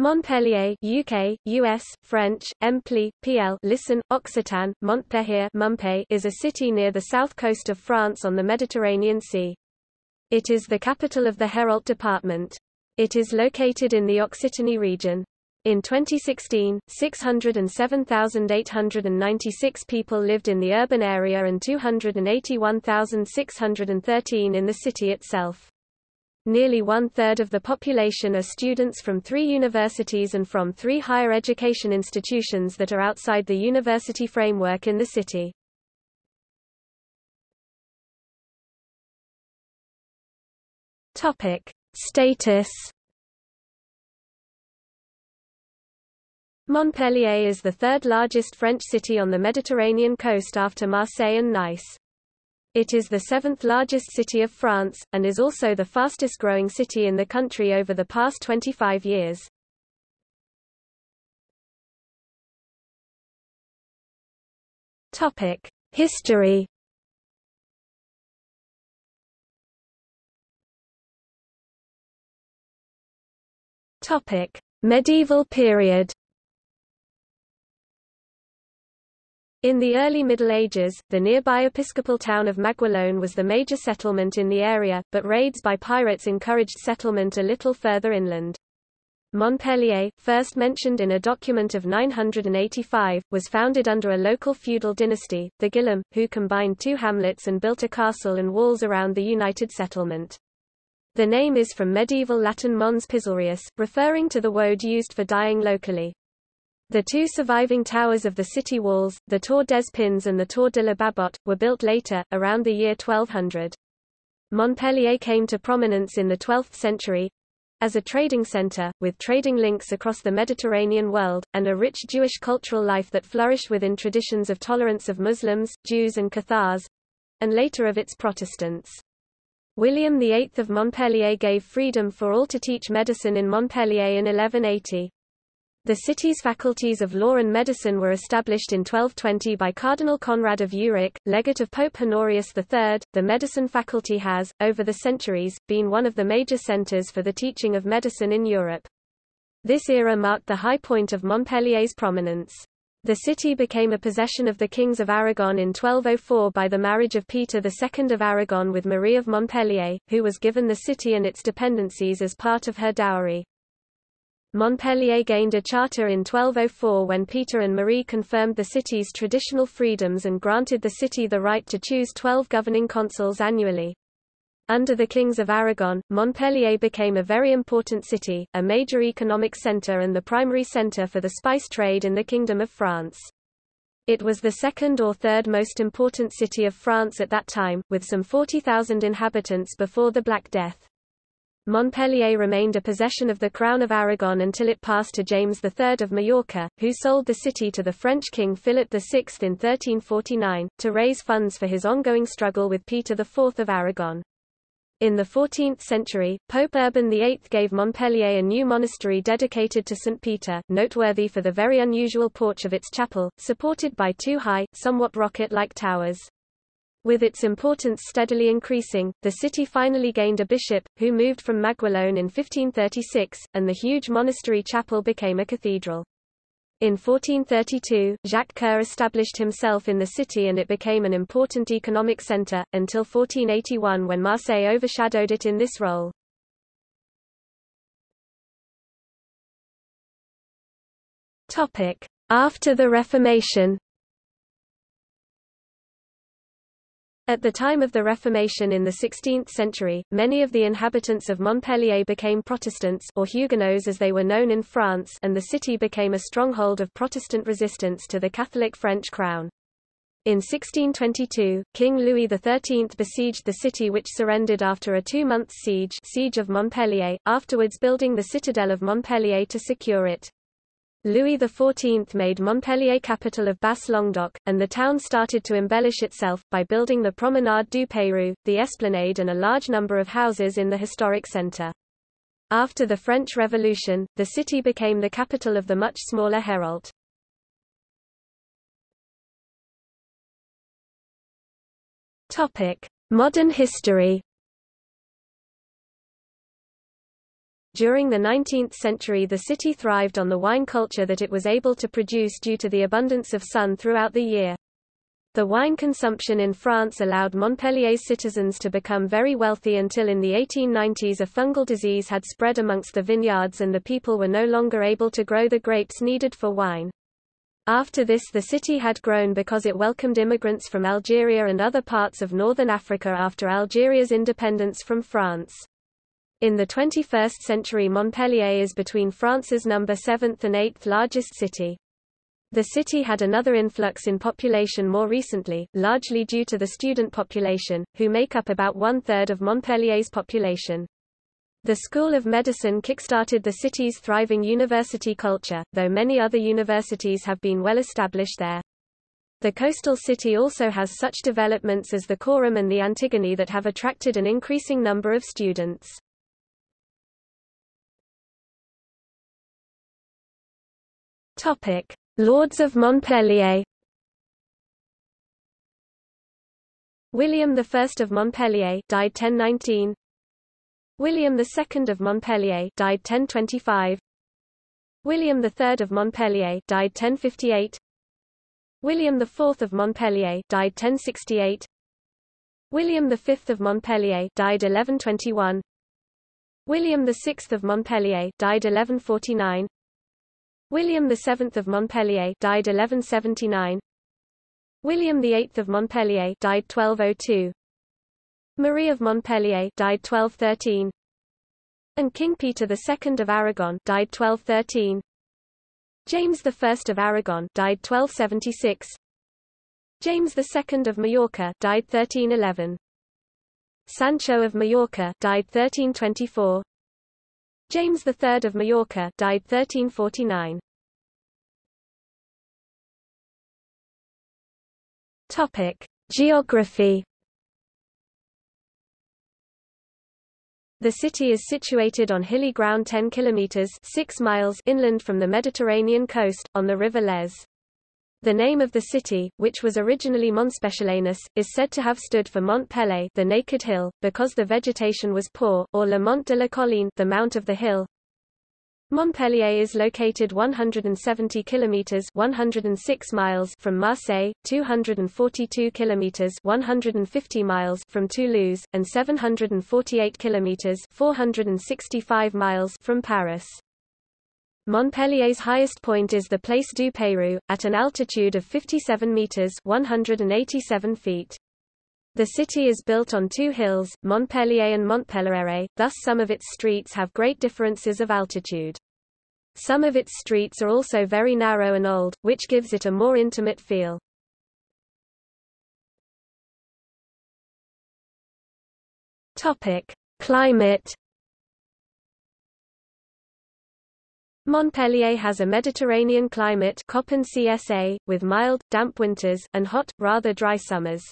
Montpellier UK, US, French, Empli, PL listen, Occitan, Montpellier Mumpe is a city near the south coast of France on the Mediterranean Sea. It is the capital of the Hérault department. It is located in the Occitanie region. In 2016, 607,896 people lived in the urban area and 281,613 in the city itself. Nearly one-third of the population are students from three universities and from three higher education institutions that are outside the university framework in the city. Topic. Status Montpellier is the third largest French city on the Mediterranean coast after Marseille and Nice. It is the seventh largest city of France, and is also the fastest growing city in the country over the past 25 years. History Medieval period In the early Middle Ages, the nearby episcopal town of Maguelone was the major settlement in the area, but raids by pirates encouraged settlement a little further inland. Montpellier, first mentioned in a document of 985, was founded under a local feudal dynasty, the Guillaume, who combined two hamlets and built a castle and walls around the united settlement. The name is from medieval Latin mons pisorius, referring to the woad used for dyeing locally. The two surviving towers of the city walls, the Tour des Pins and the Tour de la Babotte, were built later, around the year 1200. Montpellier came to prominence in the 12th century as a trading center, with trading links across the Mediterranean world, and a rich Jewish cultural life that flourished within traditions of tolerance of Muslims, Jews and Cathars, and later of its Protestants. William VIII of Montpellier gave freedom for all to teach medicine in Montpellier in 1180. The city's faculties of law and medicine were established in 1220 by Cardinal Conrad of Urach, legate of Pope Honorius III. The medicine faculty has, over the centuries, been one of the major centers for the teaching of medicine in Europe. This era marked the high point of Montpellier's prominence. The city became a possession of the kings of Aragon in 1204 by the marriage of Peter II of Aragon with Marie of Montpellier, who was given the city and its dependencies as part of her dowry. Montpellier gained a charter in 1204 when Peter and Marie confirmed the city's traditional freedoms and granted the city the right to choose 12 governing consuls annually. Under the kings of Aragon, Montpellier became a very important city, a major economic centre and the primary centre for the spice trade in the Kingdom of France. It was the second or third most important city of France at that time, with some 40,000 inhabitants before the Black Death. Montpellier remained a possession of the Crown of Aragon until it passed to James III of Majorca, who sold the city to the French king Philip VI in 1349, to raise funds for his ongoing struggle with Peter IV of Aragon. In the 14th century, Pope Urban VIII gave Montpellier a new monastery dedicated to St. Peter, noteworthy for the very unusual porch of its chapel, supported by two high, somewhat rocket-like towers. With its importance steadily increasing, the city finally gained a bishop, who moved from Maguelone in 1536, and the huge monastery chapel became a cathedral. In 1432, Jacques Coeur established himself in the city and it became an important economic centre, until 1481 when Marseille overshadowed it in this role. After the Reformation At the time of the Reformation in the 16th century, many of the inhabitants of Montpellier became Protestants or Huguenots as they were known in France and the city became a stronghold of Protestant resistance to the Catholic French crown. In 1622, King Louis XIII besieged the city which surrendered after a two-month siege siege of Montpellier, afterwards building the citadel of Montpellier to secure it. Louis XIV made Montpellier capital of Basse-Languedoc, and the town started to embellish itself, by building the Promenade du Peyrou, the esplanade and a large number of houses in the historic centre. After the French Revolution, the city became the capital of the much smaller Hérault. Modern history During the 19th century the city thrived on the wine culture that it was able to produce due to the abundance of sun throughout the year. The wine consumption in France allowed Montpellier's citizens to become very wealthy until in the 1890s a fungal disease had spread amongst the vineyards and the people were no longer able to grow the grapes needed for wine. After this the city had grown because it welcomed immigrants from Algeria and other parts of northern Africa after Algeria's independence from France. In the 21st century Montpellier is between France's number 7th and 8th largest city. The city had another influx in population more recently, largely due to the student population, who make up about one-third of Montpellier's population. The School of Medicine kickstarted the city's thriving university culture, though many other universities have been well established there. The coastal city also has such developments as the Corum and the Antigone that have attracted an increasing number of students. Topic: Lords of Montpellier. William I of Montpellier died 1019 William II of Montpellier died 1025 William III of Montpellier died 1058 William IV of Montpellier died 1068 William V of Montpellier died 1121 William VI of Montpellier died 1149 William VII of Montpellier died 1179. William VIII of Montpellier died 1202. Marie of Montpellier died 1213. And King Peter II of Aragon died 1213. James I of Aragon died 1276. James II of Majorca died 1311. Sancho of Majorca died 1324. James III of Majorca died 1349. Topic: Geography. The city is situated on hilly ground 10 kilometers 6 miles inland from the Mediterranean coast on the river Lez. The name of the city, which was originally Monspessulanus, is said to have stood for Mont Pelé, the naked hill, because the vegetation was poor, or Le Mont de la Colline, the mount of the hill. Montpellier is located 170 kilometers 106 miles from Marseille, 242 kilometers 150 miles from Toulouse, and 748 kilometers 465 miles from Paris. Montpellier's highest point is the Place du Peyrou, at an altitude of 57 meters 187 feet. The city is built on two hills, Montpellier and Montpellier, thus some of its streets have great differences of altitude. Some of its streets are also very narrow and old, which gives it a more intimate feel. Topic: Climate Montpellier has a Mediterranean climate Köppen CSA, with mild, damp winters, and hot, rather dry summers.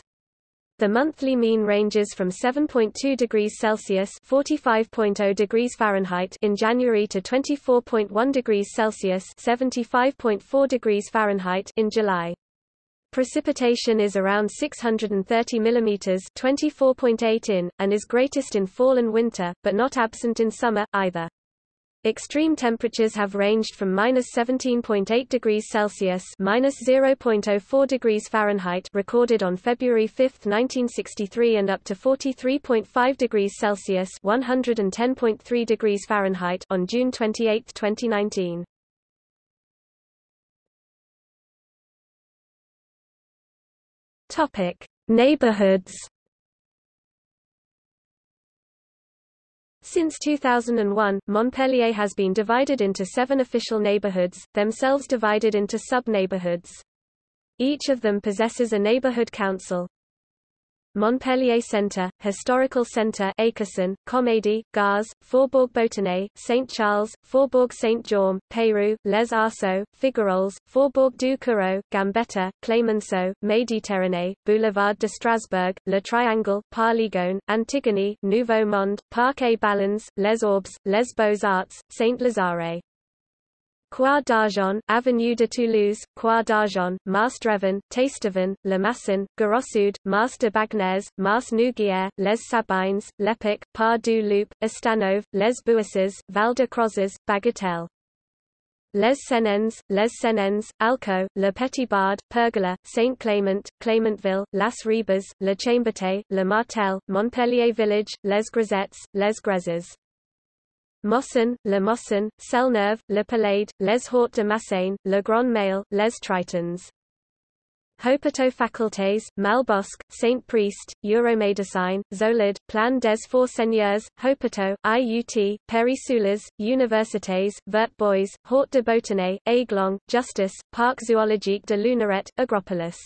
The monthly mean ranges from 7.2 degrees Celsius (45.0 degrees Fahrenheit) in January to 24.1 degrees Celsius (75.4 degrees Fahrenheit) in July. Precipitation is around 630 mm 24.8 in, and is greatest in fall and winter, but not absent in summer, either. Extreme temperatures have ranged from minus 17.8 degrees Celsius minus 0.04 degrees Fahrenheit recorded on February 5, 1963 and up to 43.5 degrees Celsius 110.3 degrees Fahrenheit on June 28, 2019. Topic: Neighborhoods Since 2001, Montpellier has been divided into seven official neighborhoods, themselves divided into sub-neighborhoods. Each of them possesses a neighborhood council. Montpellier Centre, Historical Centre Akerson, Comédie, Gare, Faubourg Botanier, Saint Charles, Faubourg Saint-Jaume, Peyrou, Les Arceaux, Figueroles, Faubourg du Coureau, Gambetta, Clemenceau, Méditerranée, Boulevard de Strasbourg, Le Triangle, Parligone, Antigone, Nouveau Monde, Parc et Ballons, Les Orbes, Les Beaux-Arts, Saint-Lazare. Croix d'Argent, Avenue de Toulouse, Croix d'Argent, Tasteven, Le Masson, Garosud, Mars de Bagnes, Mars Nouguière, Les Sabines, Lepic, Par du Loup, Estanove, Les Bouisses, Val de Crozes, Bagatelle. Les Senens, Les Senens, Alco, Le Petit Bard, Pergola, Saint Clement, Clementville, Las Ribas, Le Chambertet, Le Martel, Montpellier Village, Les Grisettes, Les Grezes. Mosson, Le Mosson, Selneuve, Le Palade, Les Hauts de Massagne, Le Grand Mail, Les Tritons. Hôpitaux Facultés, Malbosc, Saint Priest, Euromédecine, Zolid, Plan des Four Seigneurs, Hôpitaux, IUT, Péri-Soulas, Universités, Vert Boys, Hort de Botany, Aiglon, Justice, Parc Zoologique de Lunaret, Agropolis.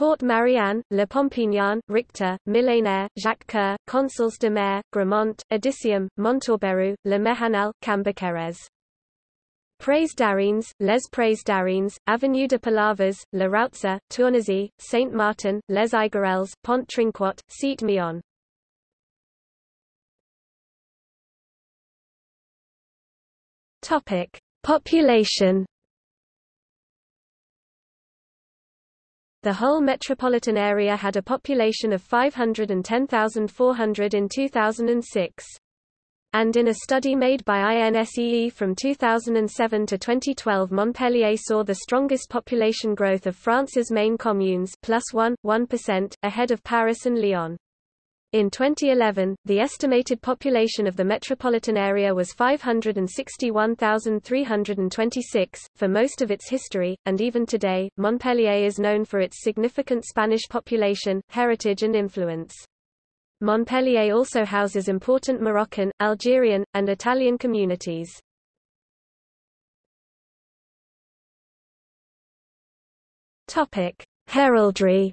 Port Marianne, Le Pompignan, Richter, Millénaire, Jacques Coeur, Consuls de Mer, Gramont, Odysseum, Montorberu, Le Méhanal, Cambacérès. Praise d'Arines, Les Praise d'Arines, Avenue de Palavas, Le Rautza, Tournazy, Saint-Martin, Les Igarelles, Pont Trinquot, Seat Mion. Topic: Population. The whole metropolitan area had a population of 510,400 in 2006. And in a study made by INSEE from 2007 to 2012 Montpellier saw the strongest population growth of France's main communes plus 1, 1%, ahead of Paris and Lyon. In 2011, the estimated population of the metropolitan area was 561,326. For most of its history, and even today, Montpellier is known for its significant Spanish population, heritage and influence. Montpellier also houses important Moroccan, Algerian, and Italian communities. Heraldry.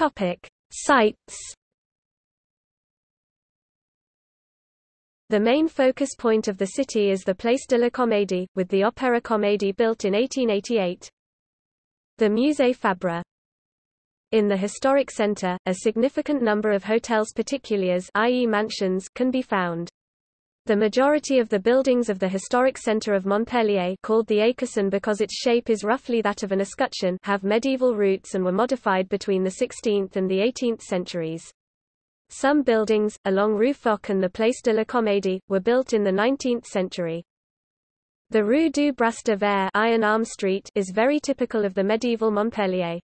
Topic: Sites. The main focus point of the city is the Place de la Comédie, with the Opéra Comédie built in 1888. The Musée Fabre. In the historic center, a significant number of hotels particuliers i.e. mansions can be found. The majority of the buildings of the historic center of Montpellier called the Écusson because its shape is roughly that of an escutcheon have medieval roots and were modified between the 16th and the 18th centuries. Some buildings, along Rue Foch and the Place de la Comédie, were built in the 19th century. The Rue du Bras de Verre Iron Arm Street is very typical of the medieval Montpellier.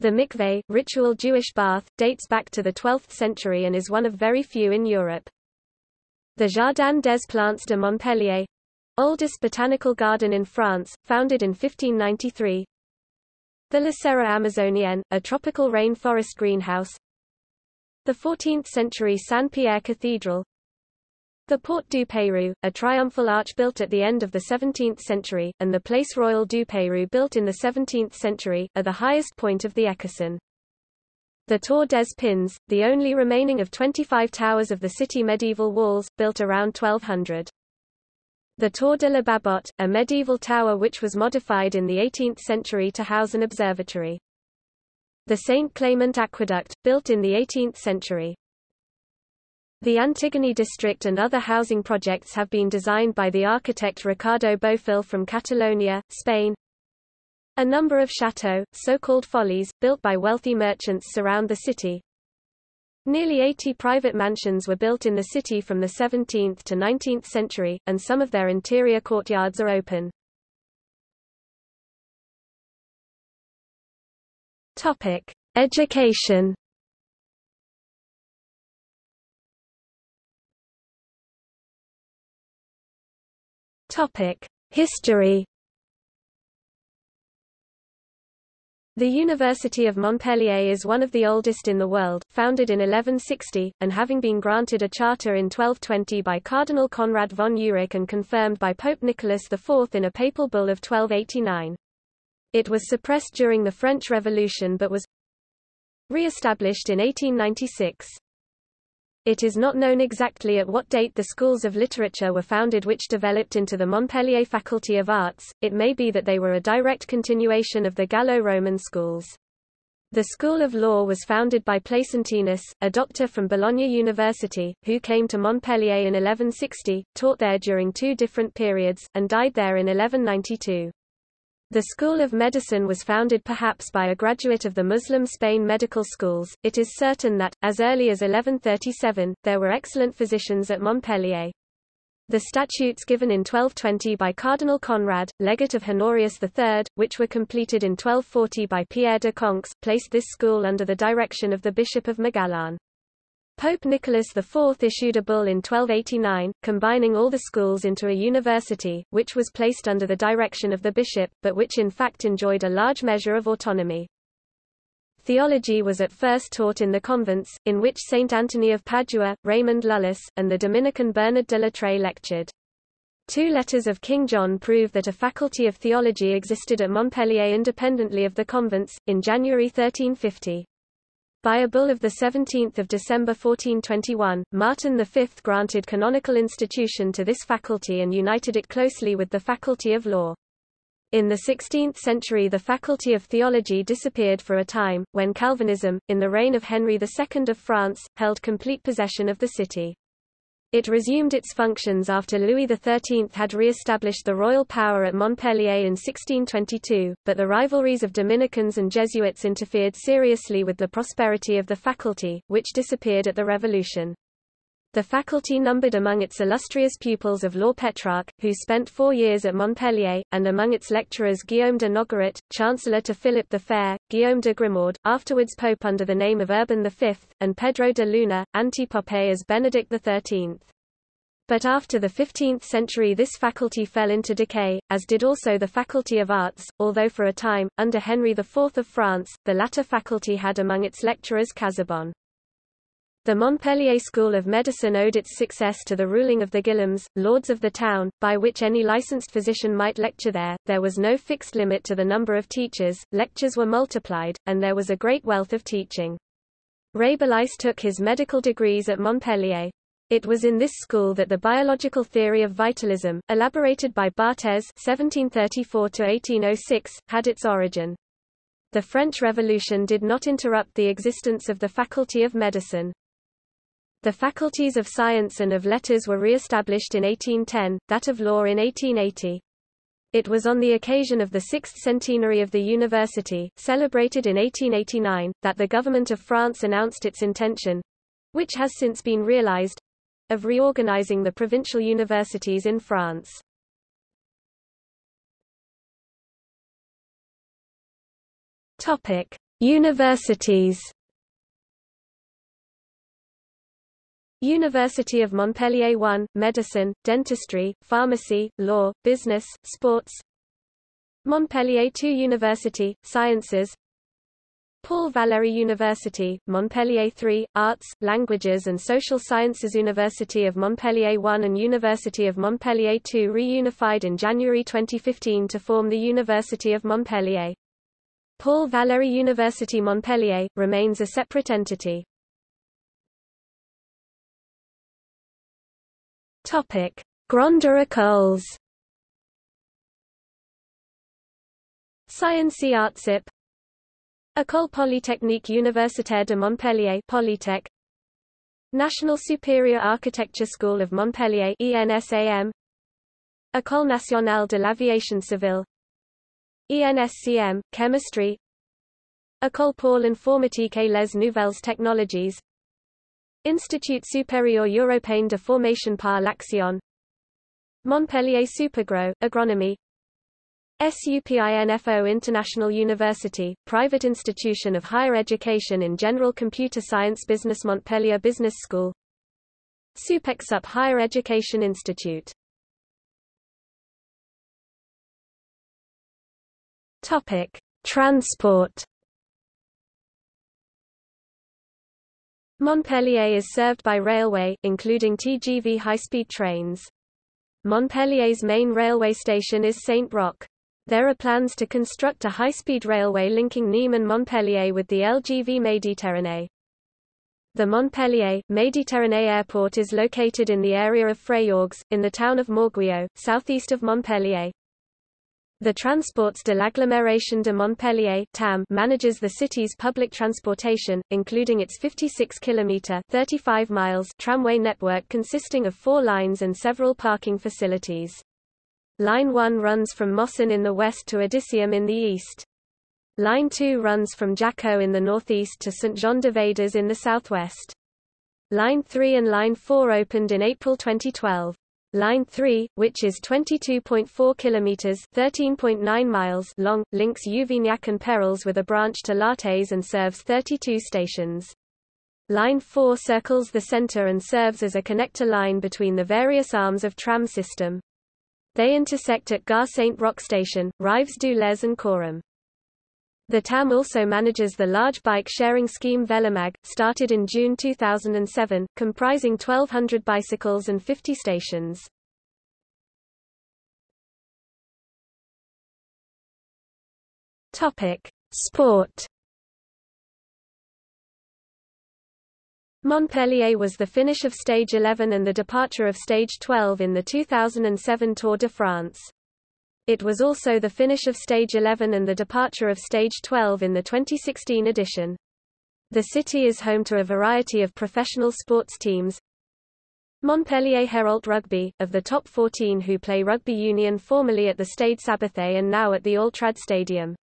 The mikveh, ritual Jewish bath, dates back to the 12th century and is one of very few in Europe. The Jardin des Plantes de Montpellier oldest botanical garden in France, founded in 1593. The La Serra Amazonienne, a tropical rainforest greenhouse, the 14th-century Saint-Pierre Cathedral The Porte du Pérou, a triumphal arch built at the end of the 17th century, and the Place Royale du Pérou built in the 17th century, are the highest point of the Écusson. The Tour des Pins, the only remaining of 25 towers of the city medieval walls, built around 1200. The Tour de la Babotte, a medieval tower which was modified in the 18th century to house an observatory. The St. Clement Aqueduct, built in the 18th century. The Antigone district and other housing projects have been designed by the architect Ricardo Bofill from Catalonia, Spain. A number of chateaux, so-called follies, built by wealthy merchants surround the city. Nearly 80 private mansions were built in the city from the 17th to 19th century, and some of their interior courtyards are open. Topic: Education. Topic: History. The University of Montpellier is one of the oldest in the world, founded in 1160, and having been granted a charter in 1220 by Cardinal Conrad von Urach and confirmed by Pope Nicholas IV in a papal bull of 1289. It was suppressed during the French Revolution but was re-established in 1896. It is not known exactly at what date the schools of literature were founded which developed into the Montpellier Faculty of Arts, it may be that they were a direct continuation of the Gallo-Roman schools. The School of Law was founded by Placentinus, a doctor from Bologna University, who came to Montpellier in 1160, taught there during two different periods, and died there in 1192. The School of Medicine was founded perhaps by a graduate of the Muslim Spain medical schools. It is certain that, as early as 1137, there were excellent physicians at Montpellier. The statutes given in 1220 by Cardinal Conrad, legate of Honorius III, which were completed in 1240 by Pierre de Conques, placed this school under the direction of the Bishop of Maguelone. Pope Nicholas IV issued a bull in 1289, combining all the schools into a university, which was placed under the direction of the bishop, but which in fact enjoyed a large measure of autonomy. Theology was at first taught in the convents, in which Saint Anthony of Padua, Raymond Lullus, and the Dominican Bernard de Latreille lectured. Two letters of King John prove that a faculty of theology existed at Montpellier independently of the convents, in January 1350. By a bull of 17 December 1421, Martin V granted canonical institution to this faculty and united it closely with the faculty of law. In the 16th century the Faculty of Theology disappeared for a time, when Calvinism, in the reign of Henry II of France, held complete possession of the city. It resumed its functions after Louis XIII had re-established the royal power at Montpellier in 1622, but the rivalries of Dominicans and Jesuits interfered seriously with the prosperity of the faculty, which disappeared at the Revolution. The faculty numbered among its illustrious pupils of Law Petrarch, who spent four years at Montpellier, and among its lecturers Guillaume de Nogaret, Chancellor to Philip the Fair, Guillaume de Grimoard, afterwards Pope under the name of Urban V, and Pedro de Luna, anti-Pope as Benedict XIII. But after the 15th century this faculty fell into decay, as did also the Faculty of Arts, although for a time, under Henry IV of France, the latter faculty had among its lecturers Casaubon. The Montpellier School of Medicine owed its success to the ruling of the Guillaumes, lords of the town, by which any licensed physician might lecture there. There was no fixed limit to the number of teachers, lectures were multiplied, and there was a great wealth of teaching. Rabelais took his medical degrees at Montpellier. It was in this school that the biological theory of vitalism, elaborated by Barthez (1734–1806), had its origin. The French Revolution did not interrupt the existence of the Faculty of Medicine. The faculties of science and of letters were re-established in 1810, that of law in 1880. It was on the occasion of the sixth centenary of the university, celebrated in 1889, that the government of France announced its intention—which has since been realized—of reorganizing the provincial universities in France. Topic: Universities University of Montpellier 1, Medicine, Dentistry, Pharmacy, Law, Business, Sports Montpellier 2 University, Sciences Paul Valéry University, Montpellier 3, Arts, Languages and Social Sciences University of Montpellier 1 and University of Montpellier 2 reunified in January 2015 to form the University of Montpellier. Paul Valéry University Montpellier, remains a separate entity. Topic: Grande Écoles. Sciences Artsip. École Polytechnique Universitaire de Montpellier Polytech. National Superior Architecture School of Montpellier ENSAM École Nationale de l'Aviation Civile. ENSCM Chemistry. École pour l'informatique et les nouvelles technologies Institut supérieur européen de formation par l'action. Montpellier SupAgro, Agronomy. SUPINFO International University, private institution of higher education in general computer science Business Montpellier Business School. SUPEXUP Higher Education Institute. Topic. Transport Montpellier is served by railway, including TGV high-speed trains. Montpellier's main railway station is Saint-Roch. There are plans to construct a high-speed railway linking Nîmes and Montpellier with the LGV Méditerranée. The Montpellier, Méditerranée Airport is located in the area of Fréjorgues, in the town of Morguillot, southeast of Montpellier. The Transports de l'Agglomération de Montpellier TAM manages the city's public transportation, including its 56-kilometre (35 miles) tramway network consisting of four lines and several parking facilities. Line 1 runs from Mossons in the west to Odysseum in the east. Line 2 runs from Jacou in the northeast to Saint-Jean-de-Védas in the southwest. Line 3 and Line 4 opened in April 2012. Line 3, which is 22.4 kilometers (13.9 miles) long, links Juvignac and Pérols with a branch to Lattes and serves 32 stations. Line 4 circles the center and serves as a connector line between the various arms of tram system. They intersect at Gare Saint-Roch station, Rives du Lez and Corum. The TAM also manages the large bike-sharing scheme Vélomagg, started in June 2007, comprising 1,200 bicycles and 50 stations. Topic: Sport. Montpellier was the finish of Stage 11 and the departure of Stage 12 in the 2007 Tour de France. It was also the finish of Stage 11 and the departure of Stage 12 in the 2016 edition. The city is home to a variety of professional sports teams. Montpellier Hérault Rugby, of the top 14 who play rugby union formerly at the Stade Sabatier and now at the Altrad Stadium.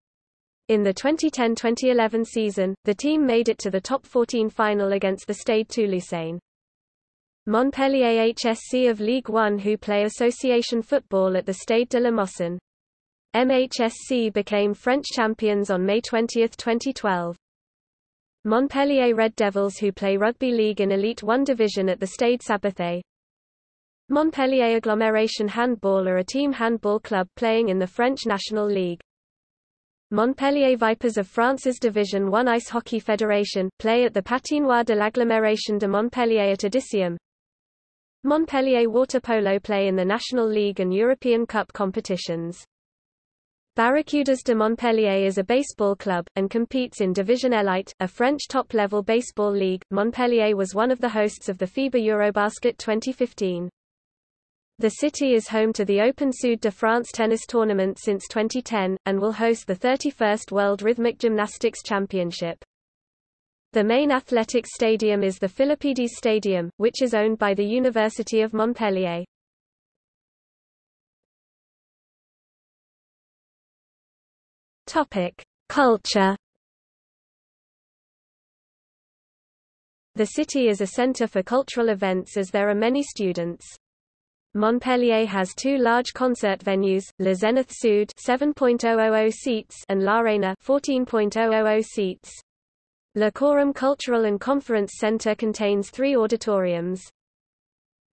In the 2010-2011 season, the team made it to the top 14 final against the Stade Toulousain. Montpellier HSC of Ligue 1 who play association football at the Stade de la Mosson. MHSC became French champions on May 20, 2012. Montpellier Red Devils who play rugby league in Elite 1 division at the Stade Sabatier. Montpellier Agglomeration Handball are a team handball club playing in the French National League. Montpellier Vipers of France's Division 1 Ice Hockey Federation, play at the Patinoire de l'Agglomération de Montpellier at Odysseum. Montpellier water polo play in the National League and European Cup competitions. Barracudas de Montpellier is a baseball club, and competes in Division Elite, a French top-level baseball league. Montpellier was one of the hosts of the FIBA Eurobasket 2015. The city is home to the Open Sud de France tennis tournament since 2010, and will host the 31st World Rhythmic Gymnastics Championship. The main athletics stadium is the Philippides Stadium, which is owned by the University of Montpellier. Topic: Culture. The city is a center for cultural events as there are many students. Montpellier has two large concert venues, Le Zénith Sud 7.000 seats and L'Arena 14.000 seats. Le Corum Cultural and Conference Centre contains three auditoriums.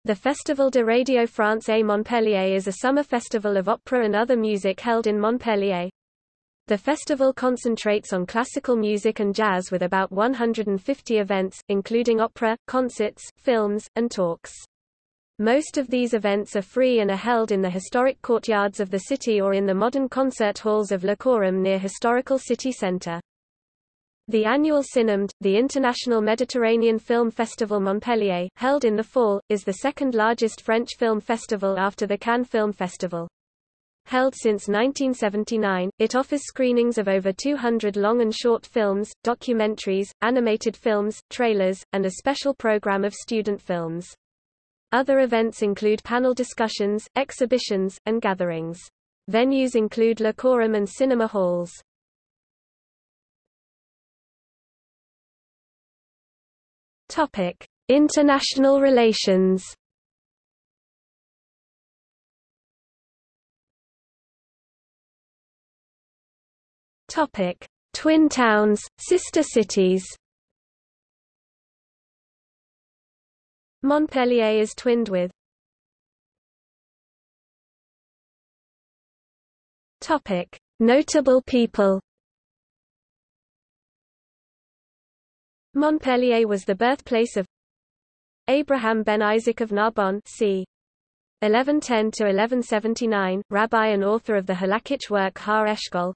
The Festival de Radio France à Montpellier is a summer festival of opera and other music held in Montpellier. The festival concentrates on classical music and jazz with about 150 events, including opera, concerts, films, and talks. Most of these events are free and are held in the historic courtyards of the city or in the modern concert halls of Le Corum near historical city centre. The annual Cinemed, the International Mediterranean Film Festival Montpellier, held in the fall, is the second largest French film festival after the Cannes Film Festival. Held since 1979, it offers screenings of over 200 long and short films, documentaries, animated films, trailers, and a special program of student films. Other events include panel discussions, exhibitions, and gatherings. Venues include Le Corum and cinema halls. Topic: International relations. Topic: Twin towns, sister cities. Montpellier is twinned with Topic: Notable people Montpellier was the birthplace of Abraham ben Isaac of Narbonne c. 1110 to 1179, rabbi and author of the halakhic work Har Eshkol.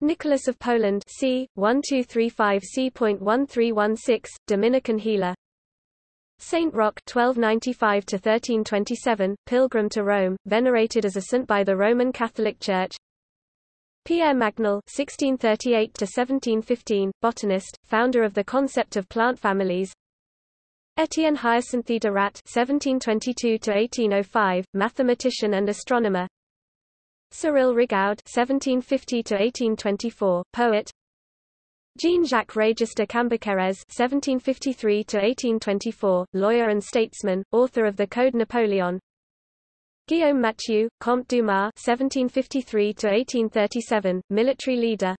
Nicholas of Poland c. 1235 c.1316, Dominican healer. Saint Roch 1295 to 1327, pilgrim to Rome, venerated as a saint by the Roman Catholic Church. Pierre Magnol (1638–1715), botanist, founder of the concept of plant families. Étienne Hyacinthe de Ratte (1722–1805), mathematician and astronomer. Cyril Rigaud (1750–1824), poet. Jean-Jacques Régis de Cambacérès (1753–1824), lawyer and statesman, author of the Code Napoleon. Guillaume Mathieu, Comte Dumas (1753–1837), military leader.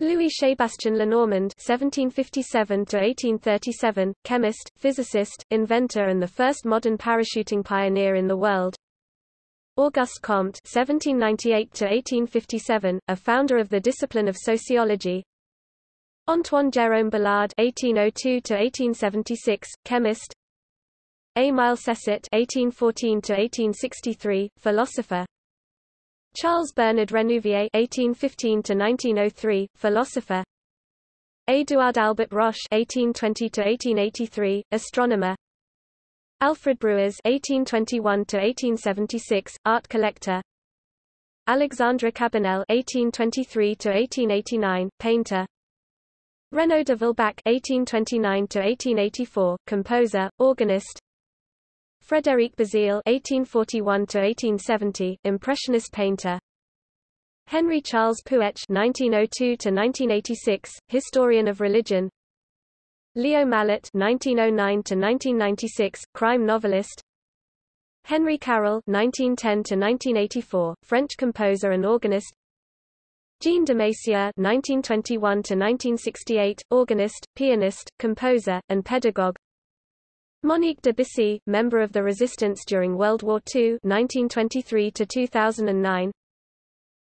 Louis Sébastien Lenormand (1757–1837), chemist, physicist, inventor, and the first modern parachuting pioneer in the world. Auguste Comte (1798–1857), a founder of the discipline of sociology. Antoine Jérôme Balard (1802–1876), chemist, Émile Saisset (1814–1863), philosopher. Charles Bernard Renouvier (1815–1903), philosopher. Édouard Albert Roche (1820–1883), astronomer. Alfred Bruyas (1821–1876), art collector. Alexandre Cabanel (1823–1889), painter. Renaud de Vilbac (1829–1884), composer, organist. Frédéric Bazille (1841–1870), impressionist painter. Henry Charles Puech (1902–1986), historian of religion. Leo Malet (1909–1996), crime novelist. Henry Carol (1910–1984), French composer and organist. Jean de Massieu (1921–1968), organist, pianist, composer, and pedagogue. Monique de Bissy, member of the resistance during World War II 1923 to 2009.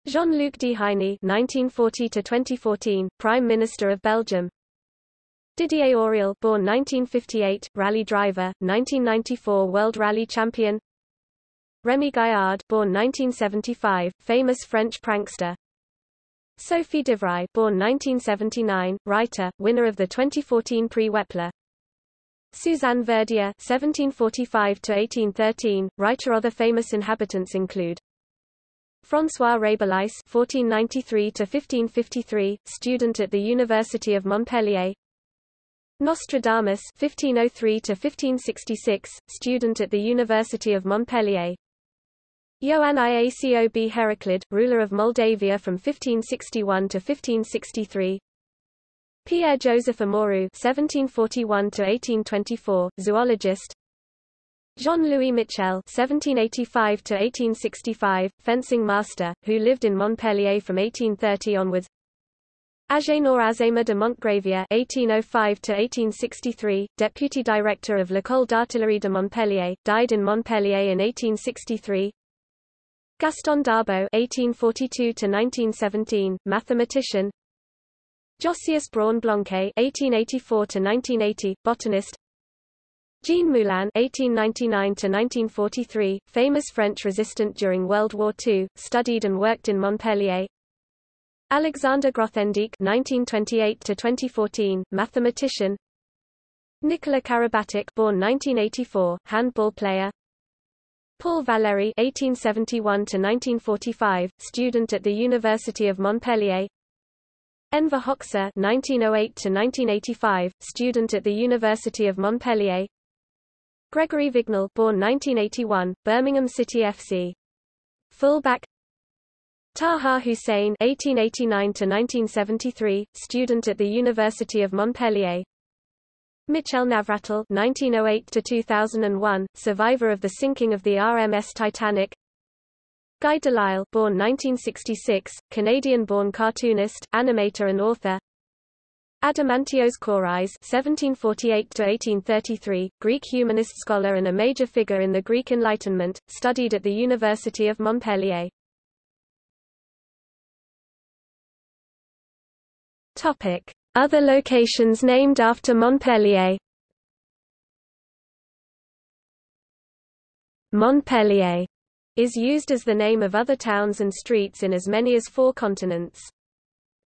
Jean-Luc Dehaene 1940 to 2014, Prime Minister of Belgium. Didier Auriol born 1958, rally driver, 1994 World Rally Champion. Remy Gaillard born 1975, famous French prankster. Sophie Divry born 1979, writer, winner of the 2014 Prix Wepler Suzanne Verdier (1745–1813), writer. Other famous inhabitants include François Rabelais (1493–1553), student at the University of Montpellier. Nostradamus (1503–1566), student at the University of Montpellier. Ioan Iacob Heraclid, ruler of Moldavia from 1561 to 1563. Pierre-Joseph Amoreux (1741–1824), zoologist. Jean-Louis Michel (1785–1865), fencing master, who lived in Montpellier from 1830 onwards. Agénor Azéma de Montgravier (1805–1863), deputy director of l'École d'artillerie de Montpellier, died in Montpellier in 1863. Gaston Darboux (1842–1917), mathematician. Josias Braun Blanquet (1884–1980), botanist. Jean Moulin (1899–1943), famous French resistant during World War II, studied and worked in Montpellier. Alexander Grothendieck (1928–2014), mathematician. Nicolas Karabatic, born 1984, handball player. Paul Valéry (1871–1945), student at the University of Montpellier. Enver Hoxha (1908–1985), student at the University of Montpellier. Gregory Vignal, born 1981, Birmingham City FC. Fullback. Taha Hussein (1889–1973), student at the University of Montpellier. Michel Navratil (1908–2001), survivor of the sinking of the RMS Titanic. Guy Delisle born 1966, Canadian-born cartoonist, animator and author Adamantios Korais (1748–1833), Greek humanist scholar and a major figure in the Greek Enlightenment, studied at the University of Montpellier. Topic: Other locations named after Montpellier. Montpellier is used as the name of other towns and streets in as many as four continents.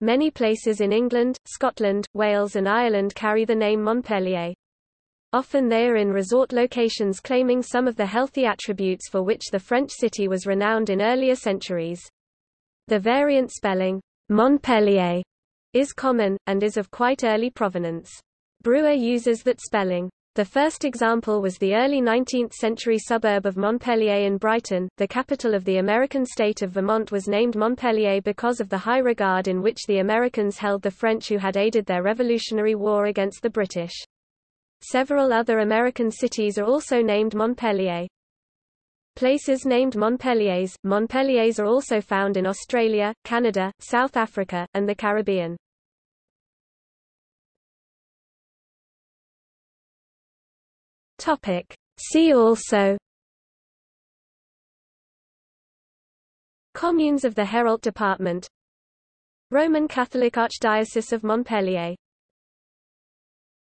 Many places in England, Scotland, Wales and Ireland carry the name Montpellier. Often they are in resort locations claiming some of the healthy attributes for which the French city was renowned in earlier centuries. The variant spelling, Montpelier, is common, and is of quite early provenance. Brewer uses that spelling. The first example was the early 19th-century suburb of Montpelier in Brighton. The capital of the American state of Vermont was named Montpelier because of the high regard in which the Americans held the French who had aided their Revolutionary War against the British. Several other American cities are also named Montpelier. Places named Montpelliers, Montpelliers are also found in Australia, Canada, South Africa, and the Caribbean. Topic. See also. Communes of the Hérault Department. Roman Catholic Archdiocese of Montpellier